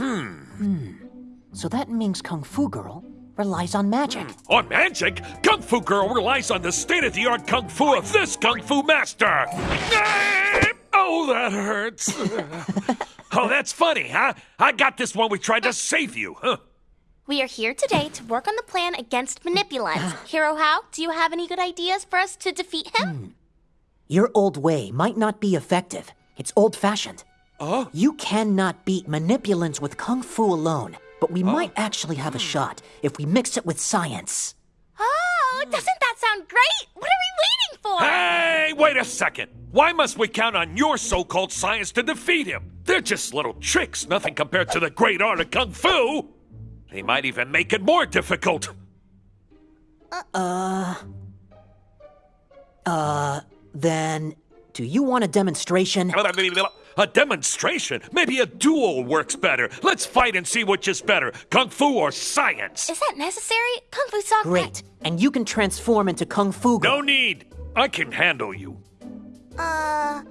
Hmm. So that Ming's Kung Fu Girl relies on magic. Hmm. On magic, Kung Fu Girl relies on the state of the art Kung Fu of this Kung Fu master. Oh, that hurts. oh, that's funny, huh? I got this one. we tried to save you, huh? We are here today to work on the plan against manipulants. Hero How, do you have any good ideas for us to defeat him? Hmm. Your old way might not be effective. It's old fashioned. Oh? You cannot beat manipulants with Kung Fu alone, but we might actually have a shot if we mix it with science. Oh, doesn't that sound great? What are we waiting for? Hey, wait a second. Why must we count on your so called science to defeat him? They're just little tricks, nothing compared to the great art of Kung Fu. They might even make it more difficult. Uh uh, uh, then, do you want a demonstration? A demonstration? Maybe a duel works better. Let's fight and see which is better Kung Fu or science. Is that necessary? Kung Fu Song. Great. And you can transform into Kung Fu Girl. No need. I can handle you. Uh,